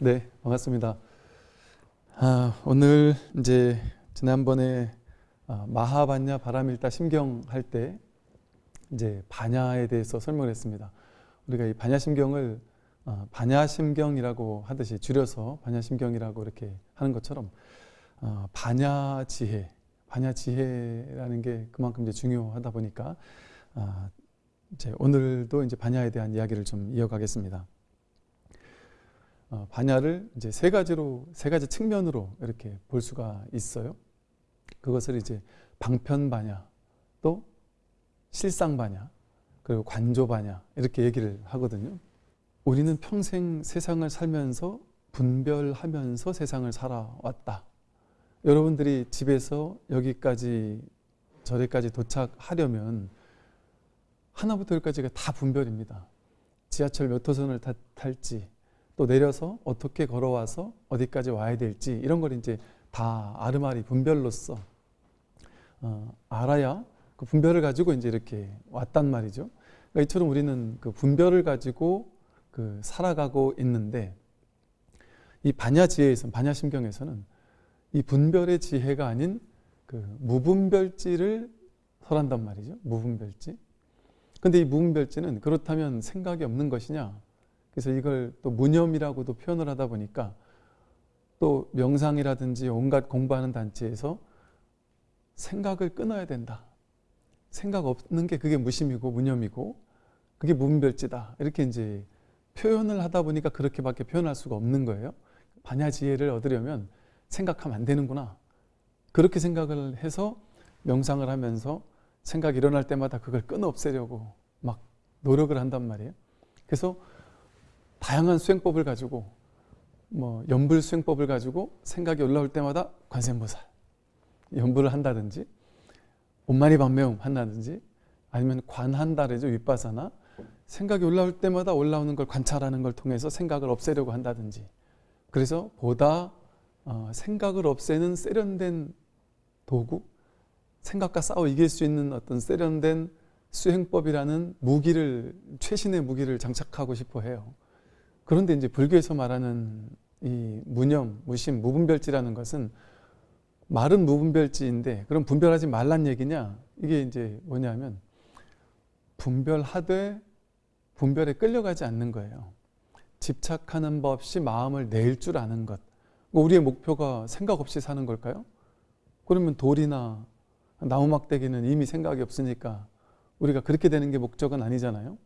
네, 반갑습니다. 아, 오늘 이제 지난번에 아, 마하반야 바람일다 심경 할 때 이제 반야에 대해서 설명을 했습니다. 우리가 이 반야심경을 아, 반야심경이라고 하듯이 줄여서 반야심경이라고 이렇게 하는 것처럼 아, 반야지혜, 반야지혜라는 게 그만큼 이제 중요하다 보니까 아, 이제 오늘도 이제 반야에 대한 이야기를 좀 이어가겠습니다. 어, 반야를 이제 세 가지로 세 가지 측면으로 이렇게 볼 수가 있어요. 그것을 이제 방편 반야, 또 실상 반야, 그리고 관조 반야 이렇게 얘기를 하거든요. 우리는 평생 세상을 살면서 분별하면서 세상을 살아왔다. 여러분들이 집에서 여기까지 저기까지 도착하려면 하나부터 열까지가 다 분별입니다. 지하철 몇 호선을 타, 탈지, 또 내려서 어떻게 걸어와서 어디까지 와야 될지 이런 걸 이제 다 아르마리 분별로서 어, 알아야 그 분별을 가지고 이제 이렇게 왔단 말이죠. 그러니까 이처럼 우리는 그 분별을 가지고 그 살아가고 있는데 이 반야 지혜에서 반야 심경에서는 이 분별의 지혜가 아닌 그 무분별지를 설한단 말이죠. 무분별지. 근데 이 무분별지는 그렇다면 생각이 없는 것이냐? 그래서 이걸 또 무념이라고도 표현을 하다 보니까 또 명상이라든지 온갖 공부하는 단체에서 생각을 끊어야 된다. 생각 없는 게 그게 무심이고 무념이고 그게 무분별지다. 이렇게 이제 표현을 하다 보니까 그렇게밖에 표현할 수가 없는 거예요. 반야지혜를 얻으려면 생각하면 안 되는구나. 그렇게 생각을 해서 명상을 하면서 생각이 일어날 때마다 그걸 끊어 없애려고 막 노력을 한단 말이에요. 그래서 다양한 수행법을 가지고 뭐 연불 수행법을 가지고 생각이 올라올 때마다 관세음보살 연불을 한다든지 온마니 반매움 한다든지 아니면 관한다래죠 윗바사나 생각이 올라올 때마다 올라오는 걸 관찰하는 걸 통해서 생각을 없애려고 한다든지 그래서 보다 어, 생각을 없애는 세련된 도구 생각과 싸워 이길 수 있는 어떤 세련된 수행법이라는 무기를 최신의 무기를 장착하고 싶어 해요. 그런데 이제 불교에서 말하는 이 무념, 무심, 무분별지라는 것은 말은 무분별지인데 그럼 분별하지 말란 얘기냐? 이게 이제 뭐냐면 분별하되 분별에 끌려가지 않는 거예요. 집착하는 법 없이 마음을 낼 줄 아는 것. 뭐 우리의 목표가 생각 없이 사는 걸까요? 그러면 돌이나 나무막대기는 이미 생각이 없으니까 우리가 그렇게 되는 게 목적은 아니잖아요.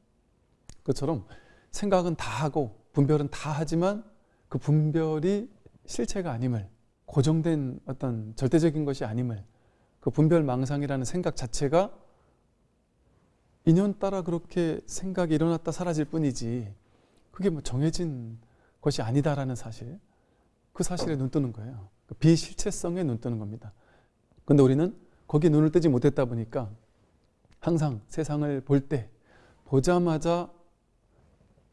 그처럼 생각은 다 하고 분별은 다 하지만 그 분별이 실체가 아님을 고정된 어떤 절대적인 것이 아님을 그 분별망상이라는 생각 자체가 인연 따라 그렇게 생각이 일어났다 사라질 뿐이지 그게 뭐 정해진 것이 아니다라는 사실 그 사실에 눈 뜨는 거예요. 그 비실체성에 눈 뜨는 겁니다. 근데 우리는 거기에 눈을 뜨지 못했다 보니까 항상 세상을 볼 때 보자마자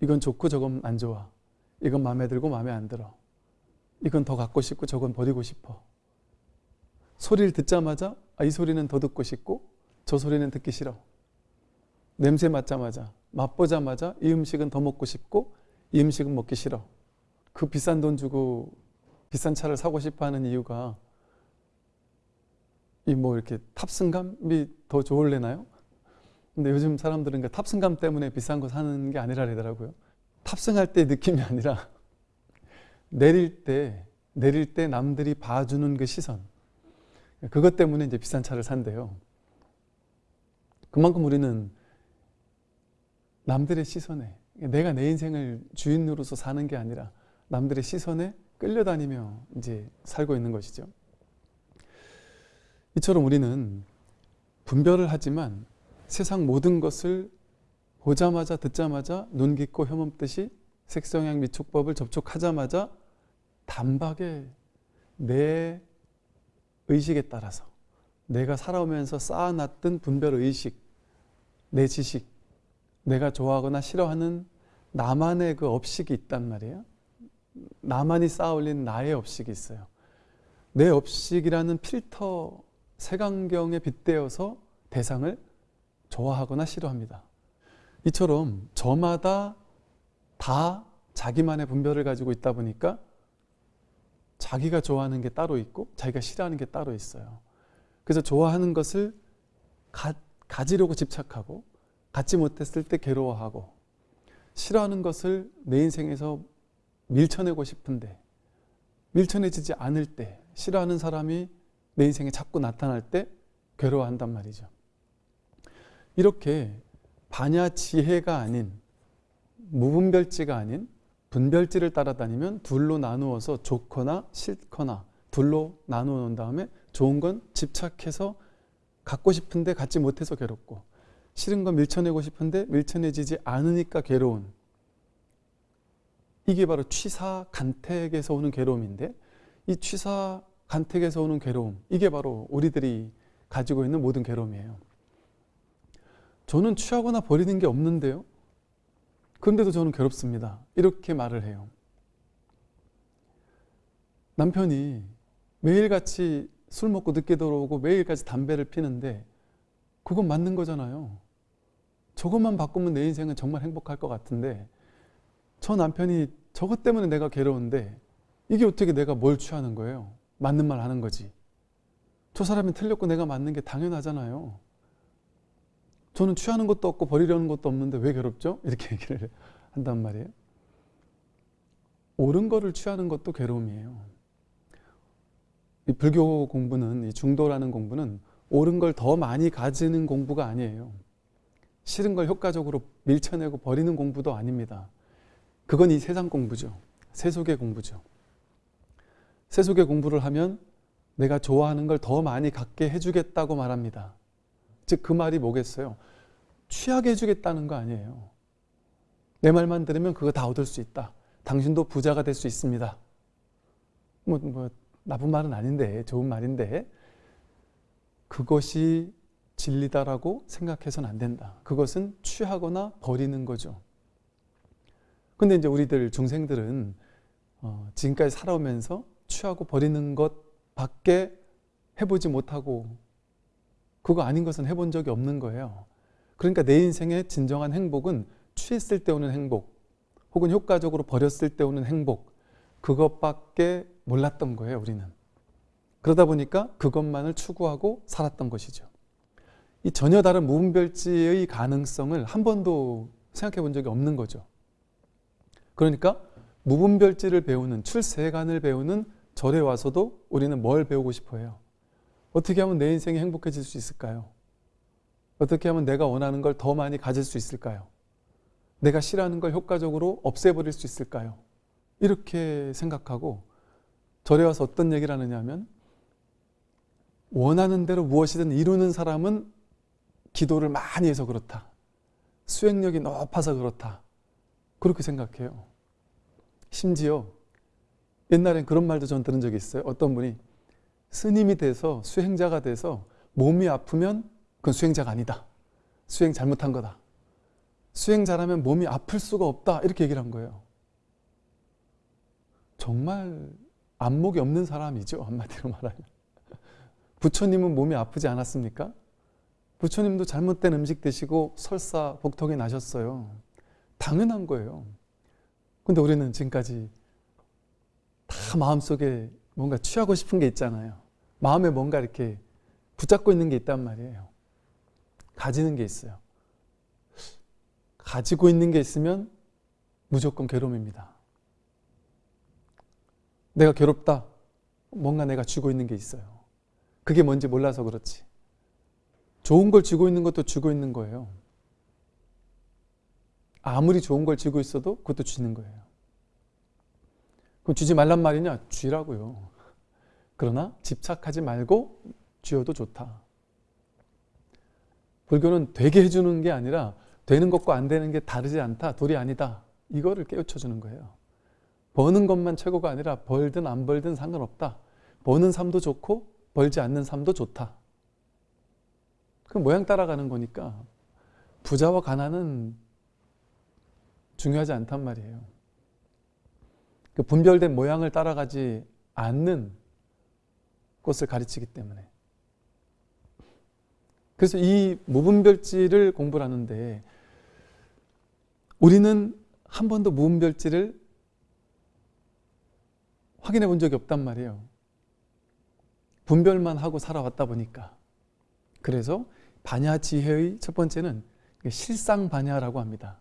이건 좋고 저건 안 좋아. 이건 마음에 들고 마음에 안 들어. 이건 더 갖고 싶고 저건 버리고 싶어. 소리를 듣자마자 아, 이 소리는 더 듣고 싶고 저 소리는 듣기 싫어. 냄새 맡자마자 맛보자마자 이 음식은 더 먹고 싶고 이 음식은 먹기 싫어. 그 비싼 돈 주고 비싼 차를 사고 싶어 하는 이유가 이 뭐 이렇게 탑승감이 더 좋을래나요? 근데 요즘 사람들은 그 탑승감 때문에 비싼 거 사는 게 아니라더라고요. 탑승할 때 느낌이 아니라 내릴 때 내릴 때 남들이 봐주는 그 시선 그것 때문에 이제 비싼 차를 산대요. 그만큼 우리는 남들의 시선에 내가 내 인생을 주인으로서 사는 게 아니라 남들의 시선에 끌려다니며 이제 살고 있는 것이죠. 이처럼 우리는 분별을 하지만 세상 모든 것을 보자마자 듣자마자 눈 깊고 혐없듯이 색성향 미촉법을 접촉하자마자 단박에 내 의식에 따라서 내가 살아오면서 쌓아놨던 분별의식, 내 지식, 내가 좋아하거나 싫어하는 나만의 그 업식이 있단 말이에요. 나만이 쌓아올린 나의 업식이 있어요. 내 업식이라는 필터 색안경에 빗대어서 대상을 좋아하거나 싫어합니다. 이처럼 저마다 다 자기만의 분별을 가지고 있다 보니까 자기가 좋아하는 게 따로 있고 자기가 싫어하는 게 따로 있어요. 그래서 좋아하는 것을 가, 가지려고 집착하고 갖지 못했을 때 괴로워하고 싫어하는 것을 내 인생에서 밀쳐내고 싶은데 밀쳐내지지 않을 때 싫어하는 사람이 내 인생에 자꾸 나타날 때 괴로워한단 말이죠. 이렇게 반야 지혜가 아닌 무분별지가 아닌 분별지를 따라다니면 둘로 나누어서 좋거나 싫거나 둘로 나누어 놓은 다음에 좋은 건 집착해서 갖고 싶은데 갖지 못해서 괴롭고 싫은 건 밀쳐내고 싶은데 밀쳐내지지 않으니까 괴로운 이게 바로 취사 간택에서 오는 괴로움인데 이 취사 간택에서 오는 괴로움 이게 바로 우리들이 가지고 있는 모든 괴로움이에요. 저는 취하거나 버리는 게 없는데요. 그런데도 저는 괴롭습니다. 이렇게 말을 해요. 남편이 매일같이 술 먹고 늦게 들어오고 매일같이 담배를 피는데 그건 맞는 거잖아요. 저것만 바꾸면 내 인생은 정말 행복할 것 같은데 저 남편이 저것 때문에 내가 괴로운데 이게 어떻게 내가 뭘 취하는 거예요? 맞는 말 하는 거지. 저 사람이 틀렸고 내가 맞는 게 당연하잖아요. 저는 취하는 것도 없고 버리려는 것도 없는데 왜 괴롭죠? 이렇게 얘기를 한단 말이에요. 옳은 거를 취하는 것도 괴로움이에요. 이 불교 공부는 이 중도라는 공부는 옳은 걸 더 많이 가지는 공부가 아니에요. 싫은 걸 효과적으로 밀쳐내고 버리는 공부도 아닙니다. 그건 이 세상 공부죠. 세속의 공부죠. 세속의 공부를 하면 내가 좋아하는 걸 더 많이 갖게 해주겠다고 말합니다. 즉 그 말이 뭐겠어요? 취하게 해주겠다는 거 아니에요. 내 말만 들으면 그거 다 얻을 수 있다. 당신도 부자가 될 수 있습니다. 뭐, 뭐 나쁜 말은 아닌데 좋은 말인데 그것이 진리다라고 생각해서는 안 된다. 그것은 취하거나 버리는 거죠. 근데 이제 우리들 중생들은 어, 지금까지 살아오면서 취하고 버리는 것 밖에 해보지 못하고 그거 아닌 것은 해본 적이 없는 거예요. 그러니까 내 인생의 진정한 행복은 취했을 때 오는 행복 혹은 효과적으로 버렸을 때 오는 행복 그것밖에 몰랐던 거예요 우리는. 그러다 보니까 그것만을 추구하고 살았던 것이죠. 이 전혀 다른 무분별지의 가능성을 한 번도 생각해 본 적이 없는 거죠. 그러니까 무분별지를 배우는 출세관을 배우는 절에 와서도 우리는 뭘 배우고 싶어 해요? 어떻게 하면 내 인생이 행복해질 수 있을까요? 어떻게 하면 내가 원하는 걸 더 많이 가질 수 있을까요? 내가 싫어하는 걸 효과적으로 없애버릴 수 있을까요? 이렇게 생각하고 절에 와서 어떤 얘기를 하느냐 하면 원하는 대로 무엇이든 이루는 사람은 기도를 많이 해서 그렇다. 수행력이 높아서 그렇다. 그렇게 생각해요. 심지어 옛날엔 그런 말도 전 들은 적이 있어요. 어떤 분이 스님이 돼서 수행자가 돼서 몸이 아프면 그건 수행자가 아니다. 수행 잘못한 거다. 수행 잘하면 몸이 아플 수가 없다. 이렇게 얘기를 한 거예요. 정말 안목이 없는 사람이죠. 한마디로 말하면. 부처님은 몸이 아프지 않았습니까? 부처님도 잘못된 음식 드시고 설사 복통이 나셨어요. 당연한 거예요. 근데 우리는 지금까지 다 마음속에 뭔가 취하고 싶은 게 있잖아요. 마음에 뭔가 이렇게 붙잡고 있는 게 있단 말이에요. 가지는 게 있어요. 가지고 있는 게 있으면 무조건 괴로움입니다. 내가 괴롭다. 뭔가 내가 쥐고 있는 게 있어요. 그게 뭔지 몰라서 그렇지. 좋은 걸 쥐고 있는 것도 쥐고 있는 거예요. 아무리 좋은 걸 쥐고 있어도 그것도 쥐는 거예요. 그럼 쥐지 말란 말이냐? 쥐라고요. 그러나 집착하지 말고 쥐어도 좋다. 불교는 되게 해주는 게 아니라 되는 것과 안 되는 게 다르지 않다. 돌이 아니다. 이거를 깨우쳐 주는 거예요. 버는 것만 최고가 아니라 벌든 안 벌든 상관없다. 버는 삶도 좋고 벌지 않는 삶도 좋다. 그 모양 따라가는 거니까 부자와 가난은 중요하지 않단 말이에요. 그 분별된 모양을 따라가지 않는 것을 가르치기 때문에. 그래서 이 무분별지를 공부를 하는데 우리는 한 번도 무분별지를 확인해 본 적이 없단 말이에요. 분별만 하고 살아왔다 보니까. 그래서 반야 지혜의 첫 번째는 실상 반야라고 합니다.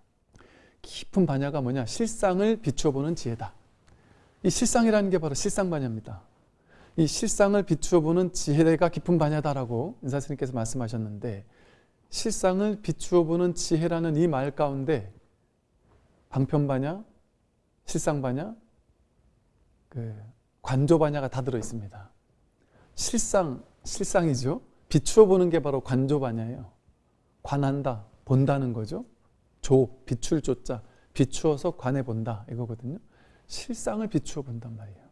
깊은 반야가 뭐냐? 실상을 비추어 보는 지혜다. 이 실상이라는 게 바로 실상 반야입니다. 이 실상을 비추어 보는 지혜가 깊은 반야다라고 인사 스님께서 말씀하셨는데 실상을 비추어 보는 지혜라는 이 말 가운데 방편 반야, 실상 반야, 그 관조 반야가 다 들어 있습니다. 실상 실상이죠. 비추어 보는 게 바로 관조 반야예요. 관한다, 본다는 거죠. 조, 비출 조자, 비추어서 관해 본다 이거거든요. 실상을 비추어 본단 말이에요.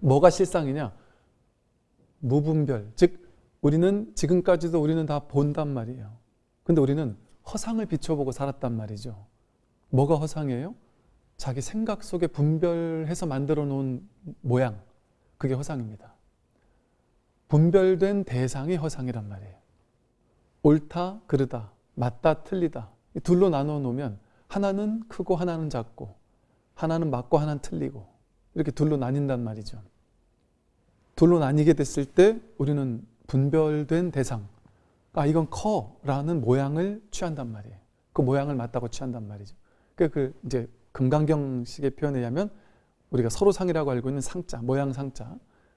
뭐가 실상이냐? 무분별, 즉 우리는 지금까지도 우리는 다 본단 말이에요. 근데 우리는 허상을 비춰보고 살았단 말이죠. 뭐가 허상이에요? 자기 생각 속에 분별해서 만들어 놓은 모양, 그게 허상입니다. 분별된 대상이 허상이란 말이에요. 옳다, 그르다, 맞다, 틀리다. 이 둘로 나눠 놓으면 하나는 크고 하나는 작고 하나는 맞고 하나는 틀리고 이렇게 둘로 나뉜단 말이죠. 둘로 나뉘게 됐을 때 우리는 분별된 대상, 아 이건 커라는 모양을 취한단 말이에요. 그 모양을 맞다고 취한단 말이죠. 그, 그 이제 금강경식의 표현에 의하면 우리가 서로 상이라고 알고 있는 상자, 모양 상자,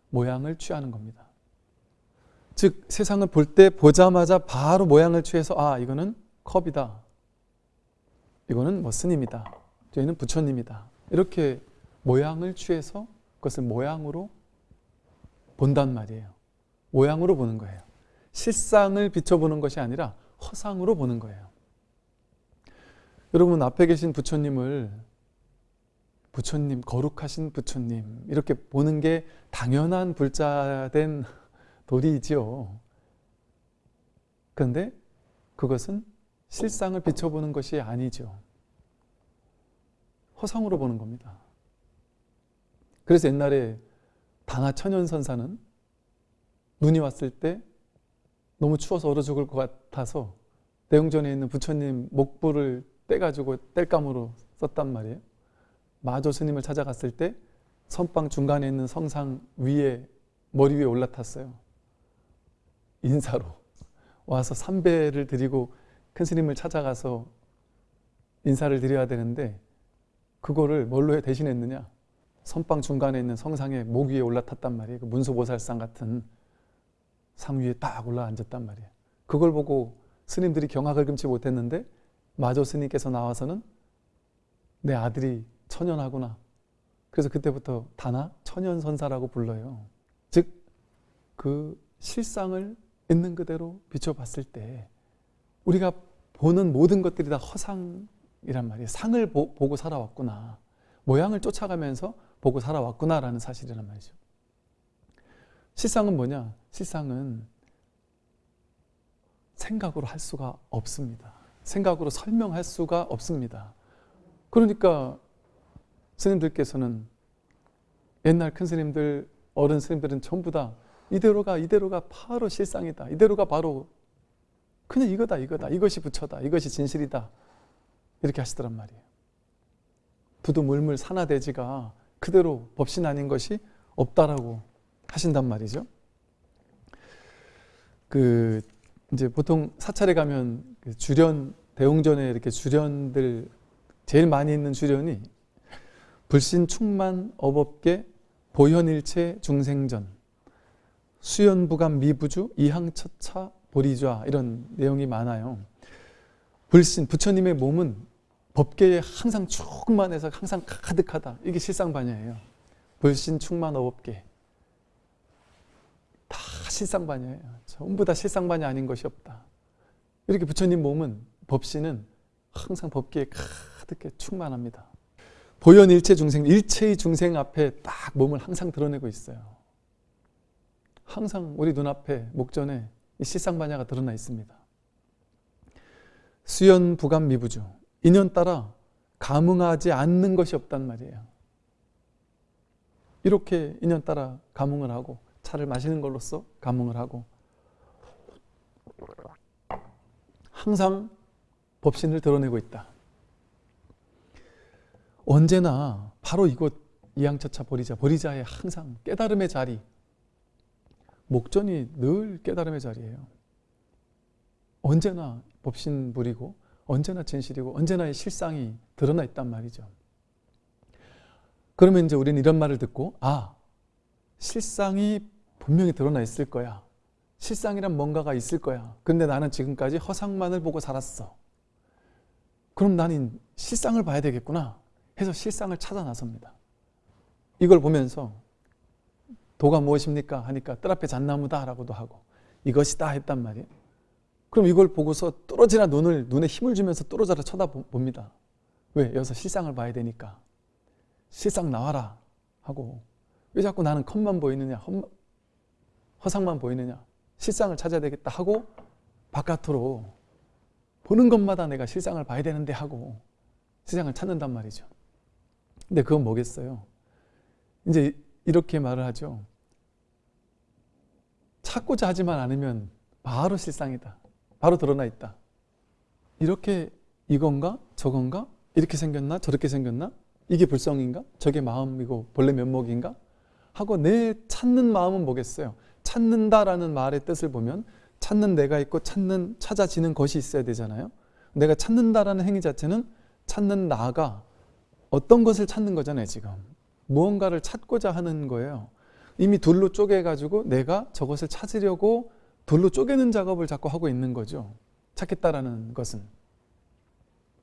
모양을 취하는 겁니다. 즉 세상을 볼 때 보자마자 바로 모양을 취해서 아 이거는 컵이다. 이거는 뭐 스님이다. 저희는 부처님이다. 이렇게 모양을 취해서 그것을 모양으로 본단 말이에요. 모양으로 보는 거예요. 실상을 비춰보는 것이 아니라 허상으로 보는 거예요. 여러분 앞에 계신 부처님을 부처님, 거룩하신 부처님 이렇게 보는 게 당연한 불자된 도리이지요. 그런데 그것은 실상을 비춰보는 것이 아니죠. 허상으로 보는 겁니다. 그래서 옛날에 단하 천연선사는 눈이 왔을 때 너무 추워서 얼어 죽을 것 같아서 대웅전에 있는 부처님 목불을 떼가지고 뗄감으로 썼단 말이에요. 마조 스님을 찾아갔을 때 선방 중간에 있는 성상 위에 머리 위에 올라탔어요. 인사로 와서 삼배를 드리고 큰 스님을 찾아가서 인사를 드려야 되는데 그거를 뭘로 대신했느냐? 선방 중간에 있는 성상에 목 위에 올라탔단 말이에요. 그 문수보살상 같은 상 위에 딱 올라앉았단 말이에요. 그걸 보고 스님들이 경악을 금치 못했는데 마조 스님께서 나와서는 내 아들이 천연하구나. 그래서 그때부터 다나 천연선사라고 불러요. 즉 그 실상을 있는 그대로 비춰봤을 때 우리가 보는 모든 것들이 다 허상 이란 말이에요. 상을 보, 고 살아왔구나. 모양을 쫓아가면서 보고 살아왔구나 라는 사실이란 말이죠. 실상은 뭐냐? 실상은 생각으로 할 수가 없습니다. 생각으로 설명할 수가 없습니다. 그러니까 스님들께서는 옛날 큰 스님들, 어른 스님들은 전부 다 이대로가 이대로가 바로 실상이다. 이대로가 바로 그냥 이거다 이거다. 이것이 부처다. 이것이 진실이다. 이렇게 하시더란 말이에요. 두두물물 산화대지가 그대로 법신 아닌 것이 없다라고 하신단 말이죠. 그 이제 보통 사찰에 가면 그 주련 대웅전에 이렇게 주련들 제일 많이 있는 주련이 불신 충만 업업계 보현일체 중생전 수연부감 미부주 이항처차 보리좌 이런 내용이 많아요. 불신 부처님의 몸은 법계에 항상 충만해서 항상 가득하다. 이게 실상반야예요. 불신 충만 업업계 다 실상반야예요. 전부 다 실상반야 아닌 것이 없다. 이렇게 부처님 몸은 법신은 항상 법계에 가득해 충만합니다. 보현 일체 중생, 일체의 중생 앞에 딱 몸을 항상 드러내고 있어요. 항상 우리 눈앞에 목전에 이 실상반야가 드러나 있습니다. 수연 부감 미부주 인연 따라 감흥하지 않는 것이 없단 말이에요. 이렇게 인연 따라 감흥을 하고 차를 마시는 걸로써 감흥을 하고 항상 법신을 드러내고 있다. 언제나 바로 이곳 이양처차 버리자. 버리자의 항상 깨달음의 자리. 목전이 늘 깨달음의 자리예요. 언제나 법신불이고 언제나 진실이고 언제나 실상이 드러나 있단 말이죠. 그러면 이제 우리는 이런 말을 듣고 아 실상이 분명히 드러나 있을 거야. 실상이란 뭔가가 있을 거야. 근데 나는 지금까지 허상만을 보고 살았어. 그럼 나는 실상을 봐야 되겠구나 해서 실상을 찾아 나섭니다. 이걸 보면서 도가 무엇입니까? 하니까 뜰 앞에 잣나무다 라고도 하고 이것이다 했단 말이에요. 그럼 이걸 보고서 뚫어지나 눈을 눈에 힘을 주면서 뚫어져라 쳐다봅니다. 왜? 여기서 실상을 봐야 되니까. 실상 나와라 하고 왜 자꾸 나는 컵만 보이느냐 허상만 보이느냐 실상을 찾아야 되겠다 하고 바깥으로 보는 것마다 내가 실상을 봐야 되는데 하고 실상을 찾는단 말이죠. 근데 그건 뭐겠어요? 이제 이렇게 말을 하죠. 찾고자 하지만 않으면 바로 실상이다. 바로 드러나 있다. 이렇게 이건가 저건가 이렇게 생겼나 저렇게 생겼나 이게 불성인가 저게 마음이고 본래 면목인가 하고 내 찾는 마음은 뭐겠어요? 찾는다라는 말의 뜻을 보면 찾는 내가 있고 찾는 찾아지는 것이 있어야 되잖아요. 내가 찾는다라는 행위 자체는 찾는 나가 어떤 것을 찾는 거잖아요, 지금. 무언가를 찾고자 하는 거예요. 이미 둘로 쪼개가지고 내가 저것을 찾으려고 둘로 쪼개는 작업을 자꾸 하고 있는 거죠. 찾겠다라는 것은.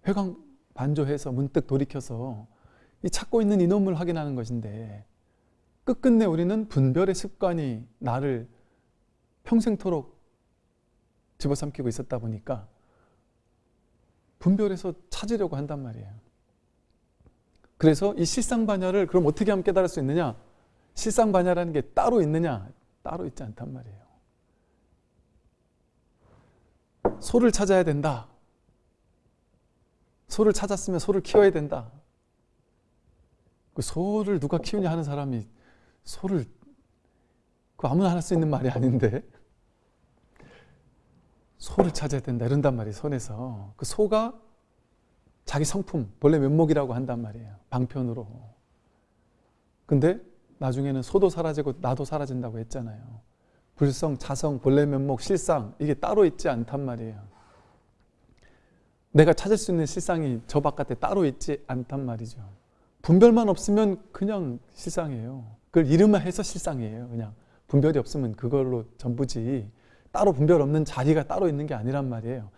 회광 반조해서 문득 돌이켜서 이 찾고 있는 이놈을 확인하는 것인데 끝끝내 우리는 분별의 습관이 나를 평생토록 집어삼키고 있었다 보니까 분별해서 찾으려고 한단 말이에요. 그래서 이 실상반야를 그럼 어떻게 하면 깨달을 수 있느냐? 실상반야라는 게 따로 있느냐? 따로 있지 않단 말이에요. 소를 찾아야 된다. 소를 찾았으면 소를 키워야 된다. 그 소를 누가 키우냐 하는 사람이 소를 그 아무나 할 수 있는 말이 아닌데 소를 찾아야 된다 이런단 말이에요 손에서 그 소가 자기 성품 본래 면목이라고 한단 말이에요 방편으로 근데 나중에는 소도 사라지고 나도 사라진다고 했잖아요 불성, 자성, 본래 면목, 실상 이게 따로 있지 않단 말이에요. 내가 찾을 수 있는 실상이 저 바깥에 따로 있지 않단 말이죠. 분별만 없으면 그냥 실상이에요. 그걸 이름만 해서 실상이에요 그냥. 분별이 없으면 그걸로 전부지 따로 분별 없는 자리가 따로 있는 게 아니란 말이에요.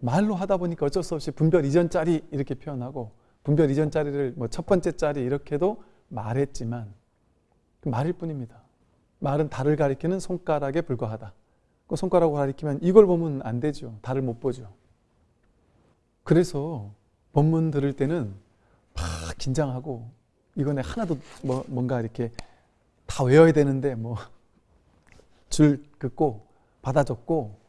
말로 하다 보니까 어쩔 수 없이 분별 이전 자리 이렇게 표현하고 분별 이전 자리를 뭐 첫 번째 자리 이렇게도 말했지만 그 말일 뿐입니다 말은 달을 가리키는 손가락에 불과하다 그 손가락으로 가리키면 이걸 보면 안 되죠 달을 못 보죠 그래서 본문 들을 때는 막 긴장하고 이거는 하나도 뭐 뭔가 이렇게 다 외워야 되는데 뭐 줄 긋고 받아 적고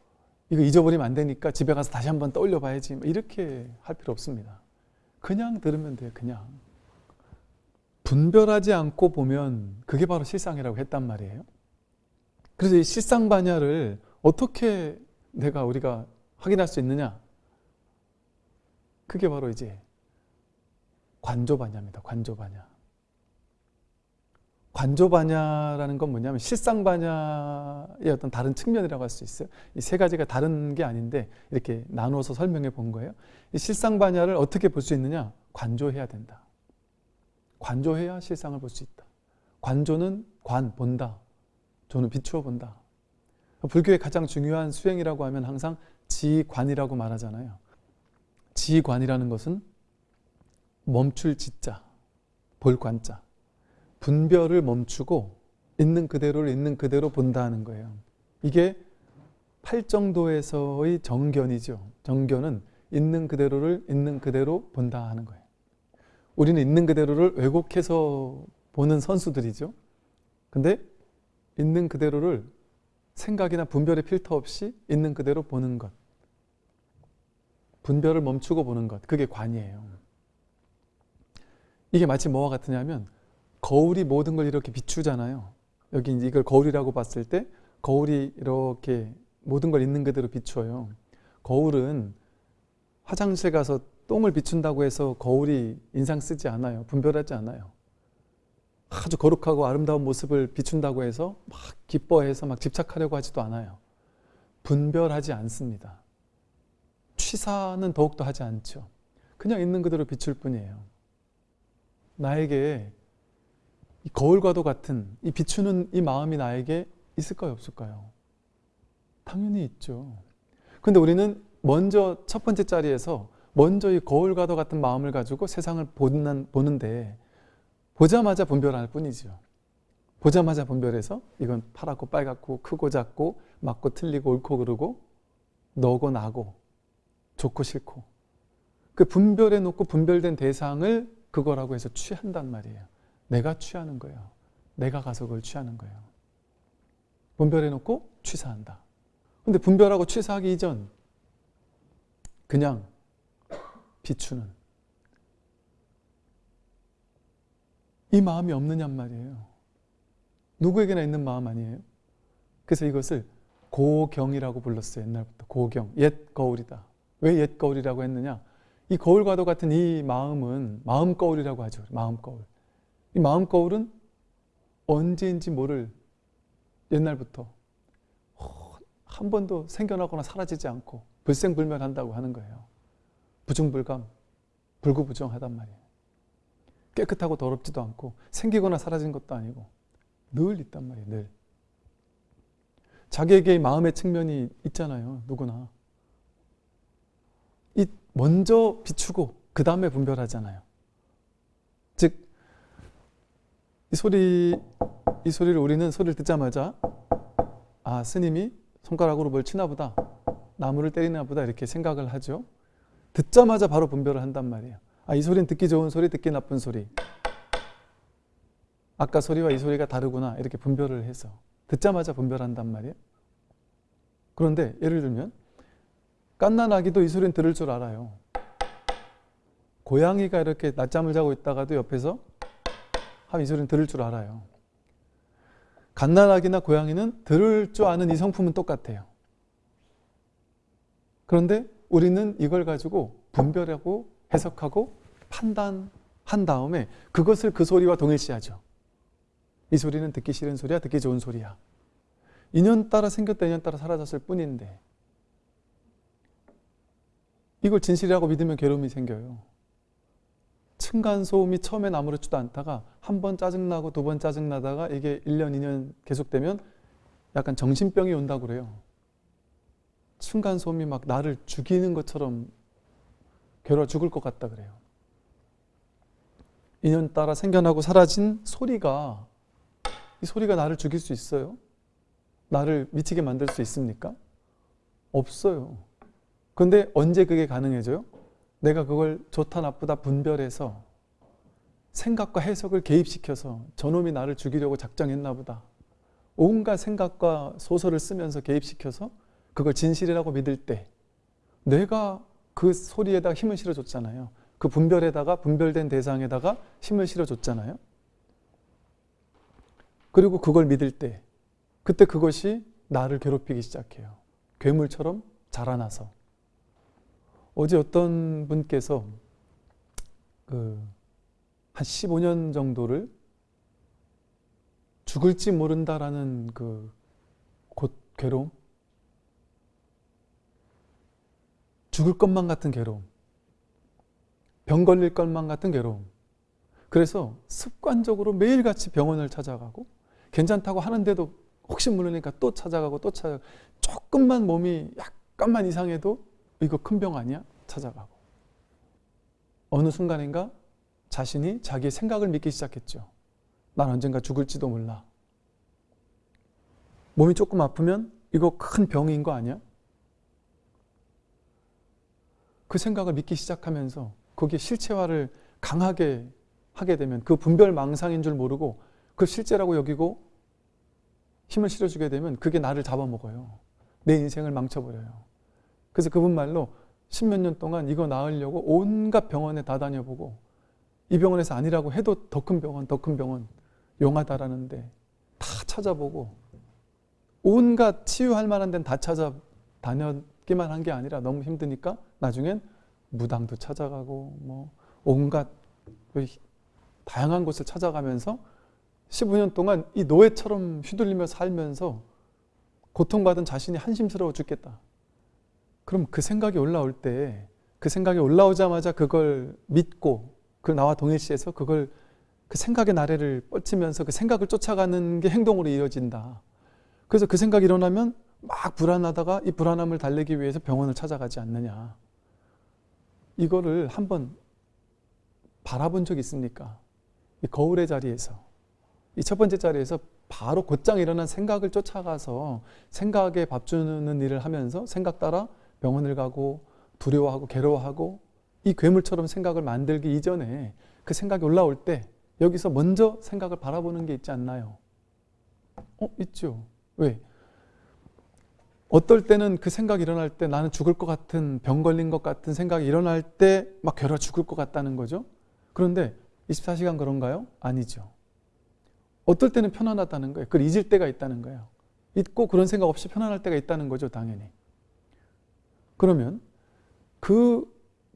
이거 잊어버리면 안 되니까 집에 가서 다시 한번 떠올려 봐야지 뭐 이렇게 할 필요 없습니다. 그냥 들으면 돼요. 그냥. 분별하지 않고 보면 그게 바로 실상이라고 했단 말이에요. 그래서 이 실상 반야를 어떻게 내가 우리가 확인할 수 있느냐? 그게 바로 이제 관조 반야입니다. 관조 반야. 관조 반야라는 건 뭐냐면 실상 반야의 어떤 다른 측면이라고 할 수 있어요. 이 세 가지가 다른 게 아닌데 이렇게 나누어서 설명해 본 거예요. 이 실상 반야를 어떻게 볼 수 있느냐? 관조해야 된다. 관조해야 실상을 볼 수 있다. 관조는 관, 본다. 조는 비추어 본다. 불교의 가장 중요한 수행이라고 하면 항상 지관이라고 말하잖아요. 지관이라는 것은 멈출 지자, 볼 관자. 분별을 멈추고 있는 그대로를 있는 그대로 본다는 거예요. 이게 팔정도에서의 정견이죠. 정견은 있는 그대로를 있는 그대로 본다 하는 거예요. 우리는 있는 그대로를 왜곡해서 보는 선수들이죠. 근데 있는 그대로를 생각이나 분별의 필터 없이 있는 그대로 보는 것. 분별을 멈추고 보는 것. 그게 관이에요. 이게 마치 뭐와 같으냐면 거울이 모든 걸 이렇게 비추잖아요. 여기 이걸 거울이라고 봤을 때 거울이 이렇게 모든 걸 있는 그대로 비추어요. 거울은 화장실 가서 똥을 비춘다고 해서 거울이 인상 쓰지 않아요. 분별하지 않아요. 아주 거룩하고 아름다운 모습을 비춘다고 해서 막 기뻐해서 막 집착하려고 하지도 않아요. 분별하지 않습니다. 취사는 더욱더 하지 않죠. 그냥 있는 그대로 비출 뿐이에요. 나에게 이 거울과도 같은 이 비추는 이 마음이 나에게 있을까요, 없을까요? 당연히 있죠. 근데 우리는 먼저 첫 번째 자리에서 먼저 이 거울과도 같은 마음을 가지고 세상을 보는, 보는데 보자마자 분별할 뿐이죠. 보자마자 분별해서 이건 파랗고 빨갛고 크고 작고 맞고 틀리고 옳고 그르고 너고 나고 좋고 싫고 그 분별해 놓고 분별된 대상을 그거라고 해서 취한단 말이에요. 내가 취하는 거예요. 내가 가서 그걸 취하는 거예요. 분별해 놓고 취사한다. 근데 분별하고 취사하기 이전 그냥 비추는 이 마음이 없느냔 말이에요. 누구에게나 있는 마음 아니에요? 그래서 이것을 고경이라고 불렀어요. 옛날부터 고경. 옛 거울이다. 왜 옛 거울이라고 했느냐? 이 거울과도 같은 이 마음은 마음 거울이라고 하죠. 마음 거울. 이 마음 거울은 언제인지 모를 옛날부터 한 번도 생겨나거나 사라지지 않고 불생불멸한다고 하는 거예요. 부중불감, 불구부정하단 말이에요. 깨끗하고 더럽지도 않고 생기거나 사라진 것도 아니고 늘 있단 말이에요. 늘. 자기에게 마음의 측면이 있잖아요. 누구나. 이 먼저 비추고 그 다음에 분별하잖아요. 즉, 이 소리, 이 소리를 우리는 소리를 듣자마자 아, 스님이 손가락으로 뭘 치나 보다. 나무를 때리나 보다. 이렇게 생각을 하죠. 듣자마자 바로 분별을 한단 말이에요. 아, 이 소리는 듣기 좋은 소리, 듣기 나쁜 소리. 아까 소리와 이 소리가 다르구나. 이렇게 분별을 해서. 듣자마자 분별한단 말이에요. 그런데 예를 들면, 깐난아기도 이 소리는 들을 줄 알아요. 고양이가 이렇게 낮잠을 자고 있다가도 옆에서 하면 이 소리는 들을 줄 알아요. 갓난아기나 고양이는 들을 줄 아는 이 성품은 똑같아요. 그런데 우리는 이걸 가지고 분별하고 해석하고 판단한 다음에 그것을 그 소리와 동일시하죠. 이 소리는 듣기 싫은 소리야, 듣기 좋은 소리야. 인연 따라 생겼다, 인연 따라 사라졌을 뿐인데 이걸 진실이라고 믿으면 괴로움이 생겨요. 층간소음이 처음엔 아무렇지도 않다가 한 번 짜증나고 두 번 짜증나다가 이게 1년, 2년 계속되면 약간 정신병이 온다고 그래요. 층간소음이 막 나를 죽이는 것처럼 괴로워 죽을 것 같다 그래요. 인연 따라 생겨나고 사라진 소리가 이 소리가 나를 죽일 수 있어요? 나를 미치게 만들 수 있습니까? 없어요. 근데 언제 그게 가능해져요? 내가 그걸 좋다 나쁘다 분별해서 생각과 해석을 개입시켜서 저놈이 나를 죽이려고 작정했나 보다. 온갖 생각과 소설을 쓰면서 개입시켜서 그걸 진실이라고 믿을 때 내가 그 소리에다 힘을 실어줬잖아요. 그 분별에다가 분별된 대상에다가 힘을 실어줬잖아요. 그리고 그걸 믿을 때 그때 그것이 나를 괴롭히기 시작해요. 괴물처럼 자라나서. 어제 어떤 분께서 그 한 15년 정도를 죽을지 모른다라는 그 곧 괴로움, 죽을 것만 같은 괴로움, 병 걸릴 것만 같은 괴로움. 그래서 습관적으로 매일같이 병원을 찾아가고 괜찮다고 하는데도 혹시 모르니까 또 찾아가고 또 찾아가고 조금만 몸이 약간만 이상해도 이거 큰 병 아니야? 찾아가고 어느 순간인가 자신이 자기의 생각을 믿기 시작했죠. 난 언젠가 죽을지도 몰라. 몸이 조금 아프면 이거 큰 병인 거 아니야? 그 생각을 믿기 시작하면서 그게 실체화를 강하게 하게 되면 그 분별 망상인 줄 모르고 그 실제라고 여기고 힘을 실어주게 되면 그게 나를 잡아먹어요. 내 인생을 망쳐버려요. 그래서 그분 말로 십몇 년 동안 이거 나으려고 온갖 병원에 다 다녀보고 이 병원에서 아니라고 해도 더 큰 병원, 더 큰 병원 용하다라는데 다 찾아보고 온갖 치유할 만한 데는 다 찾아 다녔기만 한 게 아니라 너무 힘드니까 나중엔 무당도 찾아가고 뭐 온갖 다양한 곳을 찾아가면서 15년 동안 이 노예처럼 휘둘리며 살면서 고통받은 자신이 한심스러워 죽겠다. 그럼 그 생각이 올라올 때 그 생각이 올라오자마자 그걸 믿고 그 나와 동일시해서 그걸 그 생각의 나래를 뻗치면서 그 생각을 쫓아가는 게 행동으로 이어진다. 그래서 그 생각이 일어나면 막 불안하다가 이 불안함을 달래기 위해서 병원을 찾아가지 않느냐. 이거를 한번 바라본 적 있습니까? 이 거울의 자리에서 이 첫 번째 자리에서 바로 곧장 일어난 생각을 쫓아가서 생각에 밥 주는 일을 하면서 생각 따라 병원을 가고 두려워하고 괴로워하고 이 괴물처럼 생각을 만들기 이전에 그 생각이 올라올 때 여기서 먼저 생각을 바라보는 게 있지 않나요? 어, 있죠. 왜? 어떨 때는 그 생각이 일어날 때 나는 죽을 것 같은 병 걸린 것 같은 생각이 일어날 때 막 괴로워 죽을 것 같다는 거죠. 그런데 24시간 그런가요? 아니죠. 어떨 때는 편안하다는 거예요. 그걸 잊을 때가 있다는 거예요. 잊고 그런 생각 없이 편안할 때가 있다는 거죠, 당연히. 그러면 그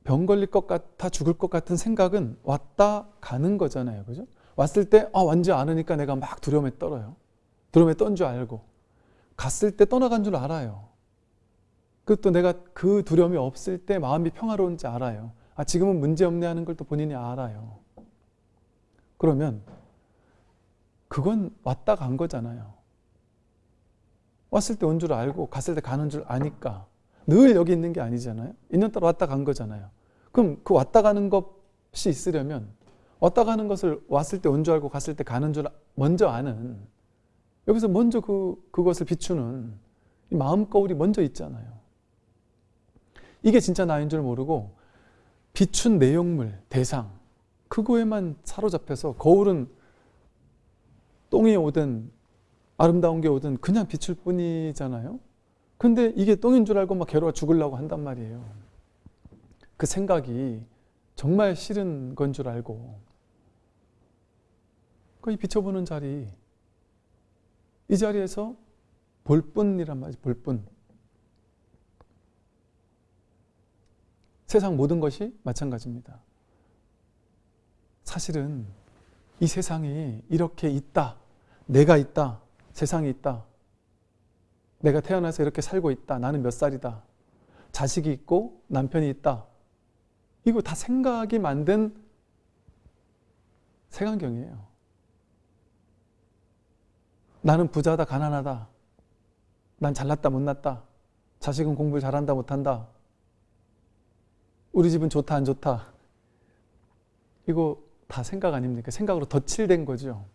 병 걸릴 것 같아 죽을 것 같은 생각은 왔다 가는 거잖아요. 그죠? 왔을 때, 아, 완지 않으니까 내가 막 두려움에 떨어요. 두려움에 떤 줄 알고. 갔을 때 떠나간 줄 알아요. 그또 내가 그 두려움이 없을 때 마음이 평화로운지 알아요. 아, 지금은 문제 없네 하는 걸 또 본인이 알아요. 그러면 그건 왔다 간 거잖아요. 왔을 때 온 줄 알고 갔을 때 가는 줄 아니까 늘 여기 있는 게 아니잖아요. 있는 따라 왔다 간 거잖아요. 그럼 그 왔다 가는 것이 있으려면 왔다 가는 것을 왔을 때 온 줄 알고 갔을 때 가는 줄 먼저 아는 여기서 먼저 그, 그것을 비추는 이 마음 거울이 먼저 있잖아요. 이게 진짜 나인 줄 모르고 비춘 내용물, 대상 그거에만 사로잡혀서 거울은 똥이 오든 아름다운 게 오든 그냥 비출 뿐이잖아요. 근데 이게 똥인 줄 알고 막 괴로워 죽으려고 한단 말이에요. 그 생각이 정말 싫은 건 줄 알고. 그 비춰보는 자리, 이 자리에서 볼 뿐이란 말이죠, 볼 뿐. 세상 모든 것이 마찬가지입니다. 사실은 이 세상이 이렇게 있다. 내가 있다. 세상이 있다. 내가 태어나서 이렇게 살고 있다. 나는 몇 살이다. 자식이 있고 남편이 있다. 이거 다 생각이 만든 색안경이에요. 나는 부자다, 가난하다. 난 잘났다, 못났다. 자식은 공부를 잘한다, 못한다. 우리 집은 좋다, 안 좋다. 이거 다 생각 아닙니까? 생각으로 덧칠된 거죠.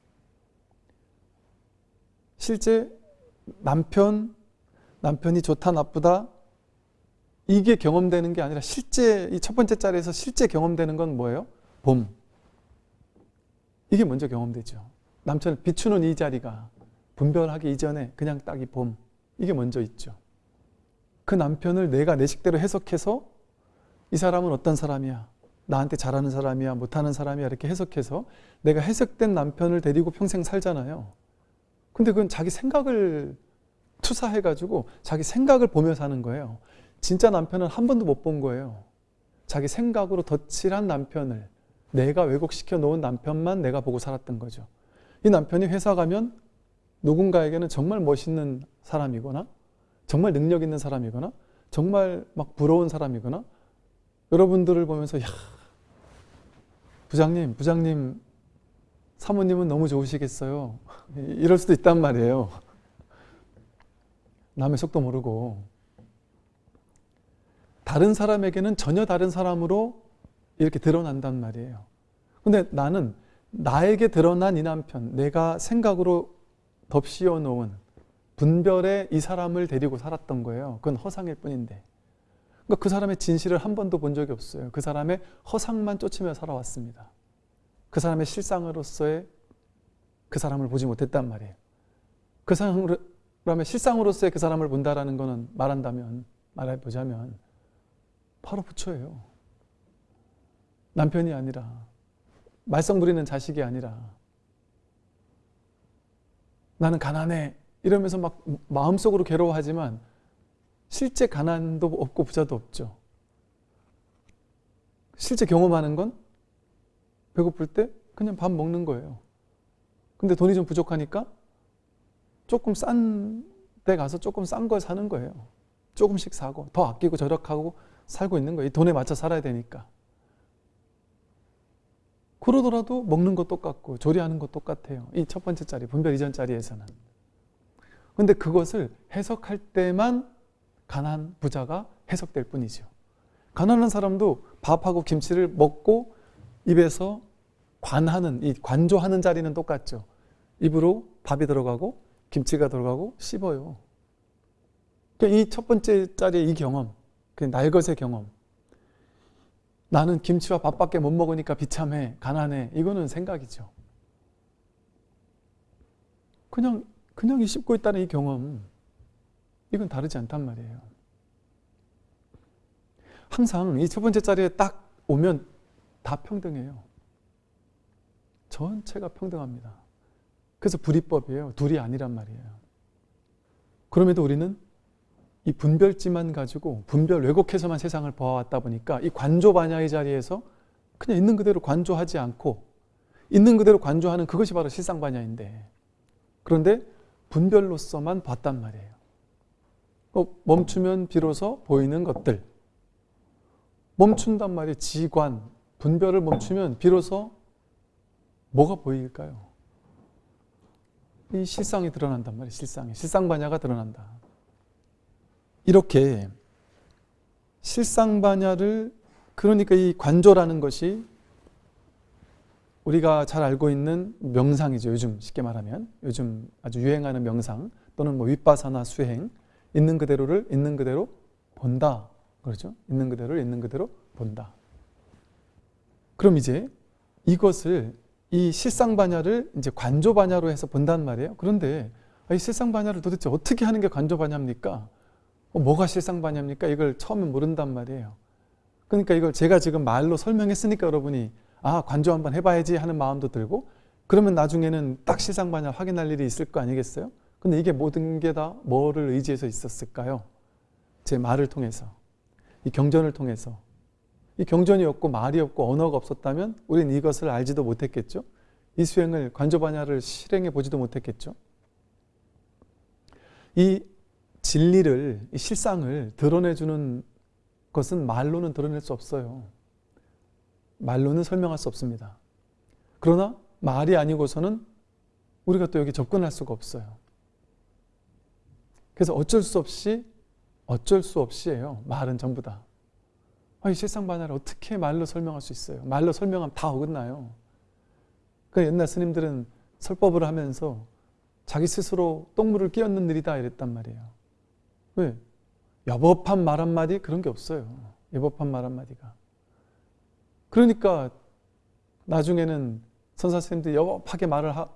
실제 남편, 남편이 좋다, 나쁘다, 이게 경험되는 게 아니라 실제, 이 첫 번째 자리에서 실제 경험되는 건 뭐예요? 봄. 이게 먼저 경험되죠. 남편을 비추는 이 자리가 분별하기 이전에 그냥 딱 이 봄. 이게 먼저 있죠. 그 남편을 내가 내 식대로 해석해서 이 사람은 어떤 사람이야? 나한테 잘하는 사람이야? 못하는 사람이야? 이렇게 해석해서 내가 해석된 남편을 데리고 평생 살잖아요. 근데 그건 자기 생각을 투사해가지고 자기 생각을 보며 사는 거예요. 진짜 남편은 한 번도 못 본 거예요. 자기 생각으로 덧칠한 남편을 내가 왜곡시켜 놓은 남편만 내가 보고 살았던 거죠. 이 남편이 회사 가면 누군가에게는 정말 멋있는 사람이거나 정말 능력 있는 사람이거나 정말 막 부러운 사람이거나 여러분들을 보면서 야 부장님 부장님 사모님은 너무 좋으시겠어요. 이럴 수도 있단 말이에요. 남의 속도 모르고. 다른 사람에게는 전혀 다른 사람으로 이렇게 드러난단 말이에요. 근데 나는 나에게 드러난 이 남편 내가 생각으로 덮씌워 놓은 분별의 이 사람을 데리고 살았던 거예요 그건 허상일 뿐인데 그러니까 그 사람의 진실을 한 번도 본 적이 없어요. 그 사람의 허상만 쫓으며 살아왔습니다. 그 사람의 실상으로서의 그 사람을 보지 못했단 말이에요. 그 사람의 실상으로서의 그 사람을 본다라는 것은 말한다면 말해보자면 바로 부처예요. 남편이 아니라 말썽 부리는 자식이 아니라 나는 가난해 이러면서 막 마음속으로 괴로워하지만 실제 가난도 없고 부자도 없죠. 실제 경험하는 건 배고플 때 그냥 밥 먹는 거예요. 근데 돈이 좀 부족하니까 조금 싼 데 가서 조금 싼 걸 사는 거예요. 조금씩 사고 더 아끼고 절약하고 살고 있는 거예요. 이 돈에 맞춰 살아야 되니까. 그러더라도 먹는 거 똑같고 조리하는 거 똑같아요. 이 첫 번째 자리, 분별 이전 자리에서는. 근데 그것을 해석할 때만 가난 부자가 해석될 뿐이죠. 가난한 사람도 밥하고 김치를 먹고 입에서 관하는 이 관조하는 자리는 똑같죠. 입으로 밥이 들어가고 김치가 들어가고 씹어요. 그러니까 이 첫 번째 자리의 이 경험, 그 날것의 경험. 나는 김치와 밥밖에 못 먹으니까 비참해, 가난해. 이거는 생각이죠. 그냥 그냥 이 씹고 있다는 이 경험, 이건 다르지 않단 말이에요. 항상 이 첫 번째 자리에 딱 오면 다 평등해요. 전체가 평등합니다. 그래서 불이법이에요. 둘이 아니란 말이에요. 그럼에도 우리는 이 분별지만 가지고 분별 왜곡해서만 세상을 보아왔다 보니까 이 관조반야의 자리에서 그냥 있는 그대로 관조하지 않고 있는 그대로 관조하는 그것이 바로 실상반야인데 그런데 분별로서만 봤단 말이에요. 어, 멈추면 비로소 보이는 것들. 멈춘단 말이에요. 지관, 분별을 멈추면 비로소 뭐가 보일까요? 이 실상이 드러난단 말이에요. 실상이. 실상반야가 드러난다. 이렇게 실상반야를 그러니까 이 관조라는 것이 우리가 잘 알고 있는 명상이죠. 요즘 쉽게 말하면 요즘 아주 유행하는 명상 또는 뭐 윗바사나 수행 있는 그대로를 있는 그대로 본다. 그렇죠? 있는 그대로를 있는 그대로 본다. 그럼 이제 이것을 이 실상반야를 이제 관조반야로 해서 본단 말이에요. 그런데 이 실상반야를 도대체 어떻게 하는 게 관조반야입니까? 어, 뭐가 실상반야입니까? 이걸 처음에 모른단 말이에요. 그러니까 이걸 제가 지금 말로 설명했으니까 여러분이 아 관조 한번 해봐야지 하는 마음도 들고 그러면 나중에는 딱 실상반야 확인할 일이 있을 거 아니겠어요? 근데 이게 모든 게 다 뭐를 의지해서 있었을까요? 제 말을 통해서 이 경전을 통해서 이 경전이 없고 말이 없고 언어가 없었다면 우린 이것을 알지도 못했겠죠. 이 수행을 관조반야를 실행해 보지도 못했겠죠. 이 진리를 이 실상을 드러내주는 것은 말로는 드러낼 수 없어요. 말로는 설명할 수 없습니다. 그러나 말이 아니고서는 우리가 또 여기 접근할 수가 없어요. 그래서 어쩔 수 없이 어쩔 수 없이예요. 말은 전부 다. 아, 이 세상 반야를 어떻게 말로 설명할 수 있어요? 말로 설명하면 다 어긋나요. 그 옛날 스님들은 설법을 하면서 자기 스스로 똥물을 끼얹는 일이다 이랬단 말이에요. 왜? 여법한 말 한마디 그런 게 없어요. 여법한 말 한마디가. 그러니까 나중에는 선사 스님들이 여법하게 말을 하,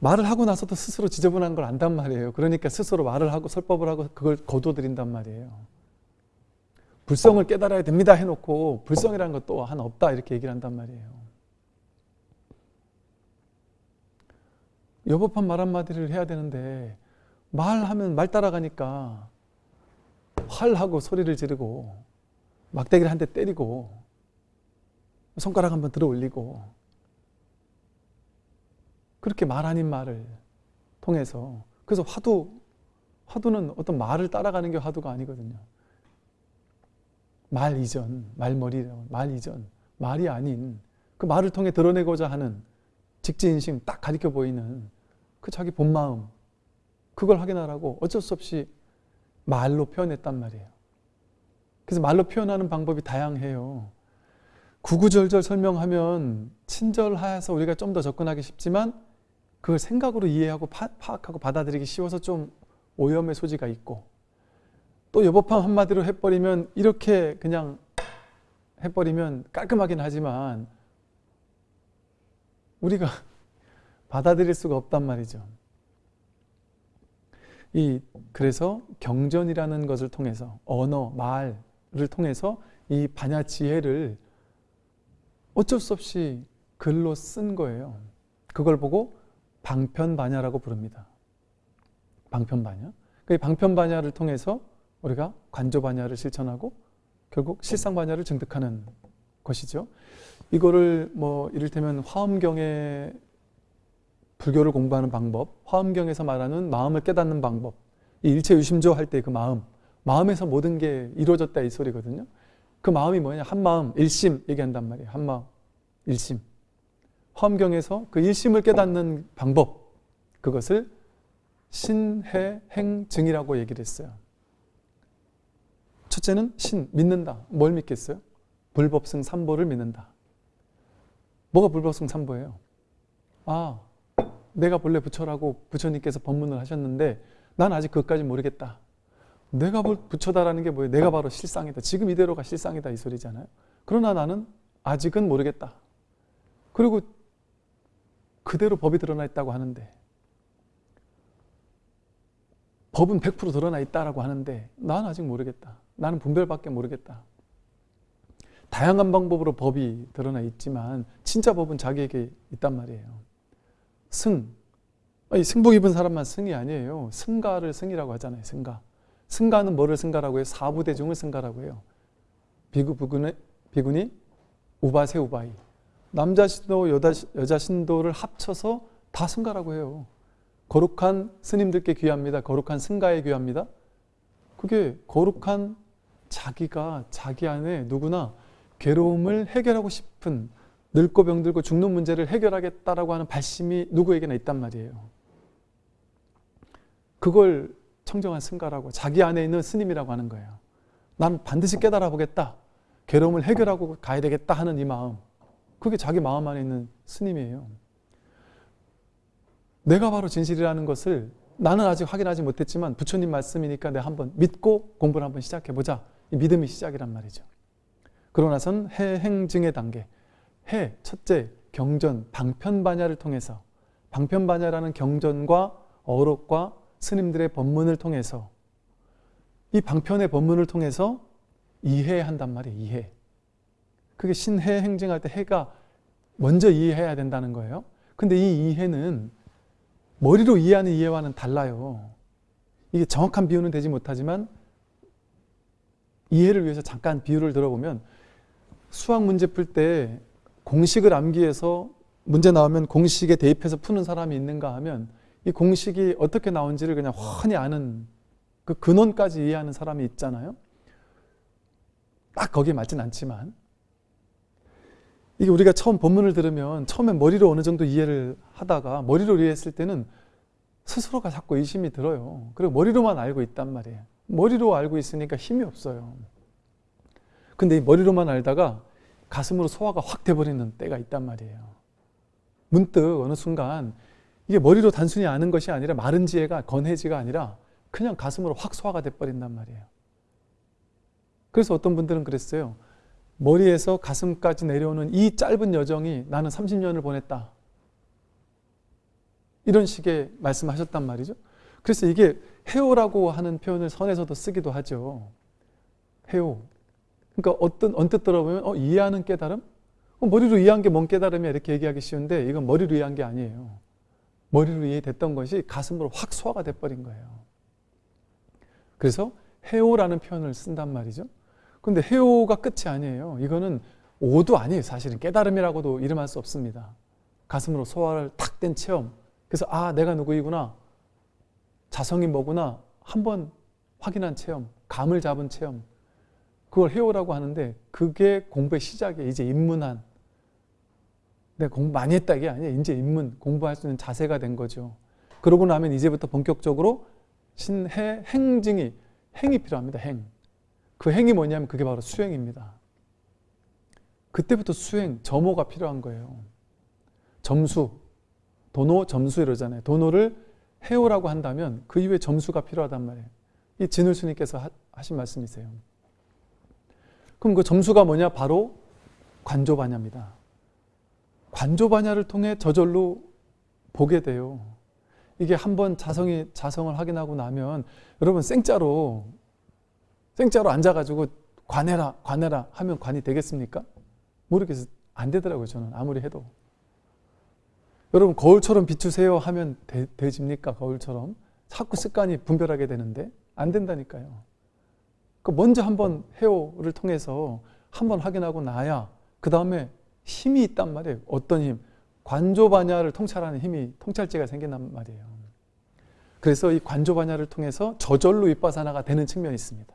말을 하고 나서도 스스로 지저분한 걸 안단 말이에요. 그러니까 스스로 말을 하고 설법을 하고 그걸 거둬들인단 말이에요. 불성을 깨달아야 됩니다 해놓고 불성이라는 것도 하나 없다 이렇게 얘기를 한단 말이에요. 여법한 말 한마디를 해야 되는데 말하면 말 따라가니까 활하고 소리를 지르고 막대기를 한 대 때리고 손가락 한번 들어 올리고 그렇게 말 아닌 말을 통해서 그래서 화두 화두는 어떤 말을 따라가는 게 화두가 아니거든요. 말 이전, 말머리라고 말 이전, 말이 아닌 그 말을 통해 드러내고자 하는 직지인심 딱 가리켜 보이는 그 자기 본 마음 그걸 확인하라고 어쩔 수 없이 말로 표현했단 말이에요. 그래서 말로 표현하는 방법이 다양해요. 구구절절 설명하면 친절해서 우리가 좀 더 접근하기 쉽지만 그걸 생각으로 이해하고 파, 악하고 받아들이기 쉬워서 좀 오염의 소지가 있고 또 여법함 한마디로 해버리면 이렇게 그냥 해버리면 깔끔하긴 하지만 우리가 받아들일 수가 없단 말이죠. 이 그래서 경전이라는 것을 통해서 언어, 말을 통해서 이 반야 지혜를 어쩔 수 없이 글로 쓴 거예요. 그걸 보고 방편반야라고 부릅니다. 방편반야. 그 방편반야를 통해서 우리가 관조반야를 실천하고 결국 실상반야를 증득하는 것이죠. 이거를 뭐 이를테면 화엄경에 불교를 공부하는 방법, 화엄경에서 말하는 마음을 깨닫는 방법, 이 일체 유심조 할 때 그 마음, 마음에서 모든 게 이루어졌다 이 소리거든요. 그 마음이 뭐냐? 한 마음, 일심 얘기한단 말이에요. 한 마음, 일심. 화엄경에서 그 일심을 깨닫는 방법, 그것을 신해 행증이라고 얘기를 했어요. 첫째는 신, 믿는다. 뭘 믿겠어요? 불법승 삼보를 믿는다. 뭐가 불법승 삼보예요? 아, 내가 본래 부처라고 부처님께서 법문을 하셨는데 난 아직 그것까지 모르겠다. 내가 볼 부처다라는 게 뭐예요? 내가 바로 실상이다. 지금 이대로가 실상이다 이 소리잖아요. 그러나 나는 아직은 모르겠다. 그리고 그대로 법이 드러나 있다고 하는데 법은 100% 드러나 있다라고 하는데 나는 아직 모르겠다. 나는 분별밖에 모르겠다. 다양한 방법으로 법이 드러나 있지만 진짜 법은 자기에게 있단 말이에요. 승. 이 승복 입은 사람만 승이 아니에요. 승가를 승이라고 하잖아요. 승가. 승가는 뭐를 승가라고 해요? 사부대중을 승가라고 해요. 비구, 비구니, 비구니 우바세 우바이. 남자 신도, 여자, 여자 신도를 합쳐서 다 승가라고 해요. 거룩한 스님들께 귀합니다. 거룩한 승가에 귀합니다. 그게 거룩한 자기가 자기 안에 누구나 괴로움을 해결하고 싶은 늙고 병들고 죽는 문제를 해결하겠다라고 하는 발심이 누구에게나 있단 말이에요. 그걸 청정한 승가라고 자기 안에 있는 스님이라고 하는 거예요. 난 반드시 깨달아 보겠다. 괴로움을 해결하고 가야 되겠다 하는 이 마음. 그게 자기 마음 안에 있는 스님이에요. 내가 바로 진실이라는 것을 나는 아직 확인하지 못했지만 부처님 말씀이니까 내가 한번 믿고 공부를 한번 시작해보자. 이 믿음이 시작이란 말이죠. 그러고 나선 해행증의 단계. 해, 첫째, 경전, 방편반야를 통해서 방편반야라는 경전과 어록과 스님들의 법문을 통해서 이 방편의 법문을 통해서 이해한단 말이에요. 이해. 그게 신해 행정할 때 해가 먼저 이해해야 된다는 거예요. 근데 이 이해는 머리로 이해하는 이해와는 달라요. 이게 정확한 비유는 되지 못하지만 이해를 위해서 잠깐 비유를 들어보면 수학 문제 풀때 공식을 암기해서 문제 나오면 공식에 대입해서 푸는 사람이 있는가 하면 이 공식이 어떻게 나온지를 그냥 훤히 아는 그 근원까지 이해하는 사람이 있잖아요. 딱 거기에 맞진 않지만 이게 우리가 처음 본문을 들으면 처음에 머리로 어느 정도 이해를 하다가 머리로 이해했을 때는 스스로가 자꾸 의심이 들어요. 그리고 머리로만 알고 있단 말이에요. 머리로 알고 있으니까 힘이 없어요. 근데 이 머리로만 알다가 가슴으로 소화가 확 돼버리는 때가 있단 말이에요. 문득 어느 순간 이게 머리로 단순히 아는 것이 아니라 마른 지혜가 건해지가 아니라 그냥 가슴으로 확 소화가 돼버린단 말이에요. 그래서 어떤 분들은 그랬어요. 머리에서 가슴까지 내려오는 이 짧은 여정이 나는 30년을 보냈다. 이런 식의 말씀하셨단 말이죠. 그래서 이게 해오라고 하는 표현을 선에서도 쓰기도 하죠. 해오. 그러니까 어떤 언뜻 들어보면 어, 이해하는 깨달음? 어, 머리로 이해한 게 뭔 깨달음이야 이렇게 얘기하기 쉬운데 이건 머리로 이해한 게 아니에요. 머리로 이해됐던 것이 가슴으로 확 소화가 돼버린 거예요. 그래서 해오라는 표현을 쓴단 말이죠. 근데 해오가 끝이 아니에요. 이거는 오도 아니에요. 사실은 깨달음이라고도 이름할 수 없습니다. 가슴으로 소화를 탁 된 체험. 그래서 아 내가 누구이구나. 자성이 뭐구나. 한번 확인한 체험. 감을 잡은 체험. 그걸 해오라고 하는데 그게 공부의 시작이에요. 이제 입문한. 내가 공부 많이 했다 이게 아니에요. 이제 입문, 공부할 수 있는 자세가 된 거죠. 그러고 나면 이제부터 본격적으로 신해 행증이 행이 필요합니다. 행. 그 행이 뭐냐면 그게 바로 수행입니다. 그때부터 수행, 점호가 필요한 거예요. 점수, 도노, 점수 이러잖아요. 도노를 해오라고 한다면 그 이후에 점수가 필요하단 말이에요. 이 진울스님께서 하신 말씀이세요. 그럼 그 점수가 뭐냐? 바로 관조반야입니다. 관조반야를 통해 저절로 보게 돼요. 이게 한번 자성이 자성을 확인하고 나면 여러분 생짜로 생짜로 앉아가지고 관해라, 관해라 하면 관이 되겠습니까? 모르겠어요. 안 되더라고요, 저는. 아무리 해도. 여러분, 거울처럼 비추세요 하면 되, 되집니까? 거울처럼. 자꾸 습관이 분별하게 되는데 안 된다니까요. 그 먼저 한번 헤어를 통해서 한번 확인하고 나야 그 다음에 힘이 있단 말이에요. 어떤 힘? 관조 반야를 통찰하는 힘이 통찰제가 생긴단 말이에요. 그래서 이 관조 반야를 통해서 저절로 윗바사나가 되는 측면이 있습니다.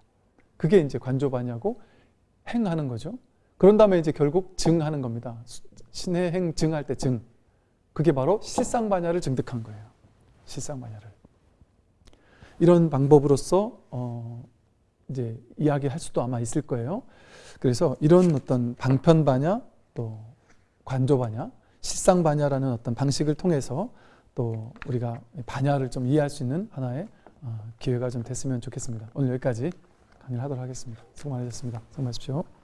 그게 이제 관조 반야고 행하는 거죠. 그런 다음에 이제 결국 증하는 겁니다. 신의 행 증할 때 증. 그게 바로 실상 반야를 증득한 거예요. 실상 반야를. 이런 방법으로서 어 이제 이야기할 수도 아마 있을 거예요. 그래서 이런 어떤 방편 반야 또 관조 반야, 실상 반야라는 어떤 방식을 통해서 또 우리가 반야를 좀 이해할 수 있는 하나의 어, 기회가 좀 됐으면 좋겠습니다. 오늘 여기까지 강의를 하도록 하겠습니다. 수고 많으셨습니다. 수고 마십시오.